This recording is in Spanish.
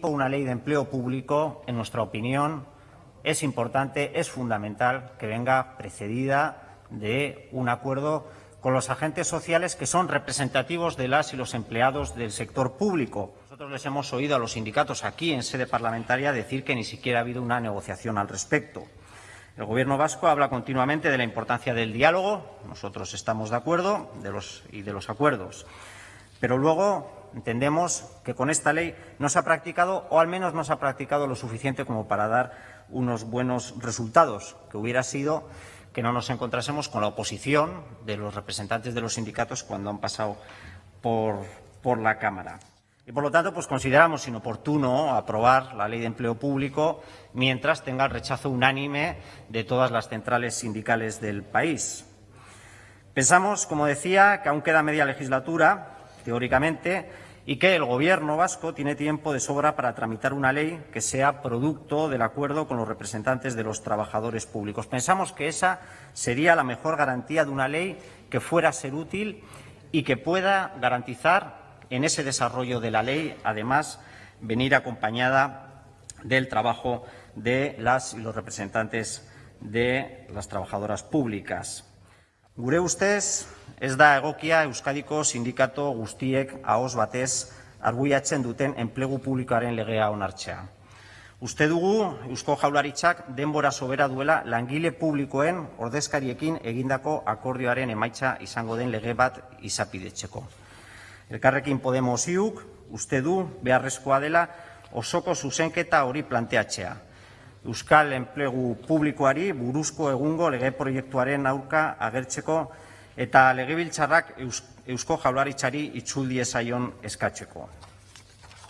Una ley de empleo público, en nuestra opinión, es importante, es fundamental que venga precedida de un acuerdo con los agentes sociales que son representativos de las y los empleados del sector público. Nosotros les hemos oído a los sindicatos aquí en sede parlamentaria decir que ni siquiera ha habido una negociación al respecto. El Gobierno vasco habla continuamente de la importancia del diálogo, nosotros estamos de acuerdo y de los acuerdos, pero luego entendemos que con esta ley no se ha practicado, o al menos no se ha practicado lo suficiente como para dar unos buenos resultados, que hubiera sido que no nos encontrásemos con la oposición de los representantes de los sindicatos cuando han pasado por, por la Cámara. Y, por lo tanto, pues consideramos inoportuno aprobar la ley de empleo público mientras tenga el rechazo unánime de todas las centrales sindicales del país. Pensamos, como decía, que aún queda media legislatura, teóricamente, y que el Gobierno vasco tiene tiempo de sobra para tramitar una ley que sea producto del acuerdo con los representantes de los trabajadores públicos. Pensamos que esa sería la mejor garantía de una ley que fuera a ser útil y que pueda garantizar en ese desarrollo de la ley, además, venir acompañada del trabajo de las y los representantes de las trabajadoras públicas. Gure ustez, ez da egokia Euskadiko sindikato guztiek ahoz batez arbuiatzen duten enplegu publikoaren legea onartzea. Uste dugu Eusko Jaularitzak denbora sobera duela langile publikoen ordezkariekin egindako akordioaren emaitza izango den lege bat izapidetzeko. Elkarrekin Podemos iuk uste du beharrezkoa dela osoko zuzenketa hori planteatzea. Euskal enplegu publikoari buruzko egungo lege proiektuaren aurka agertzeko eta legebiltzarrak Eusko Jaularitzari itzul diezaion eskatzeko.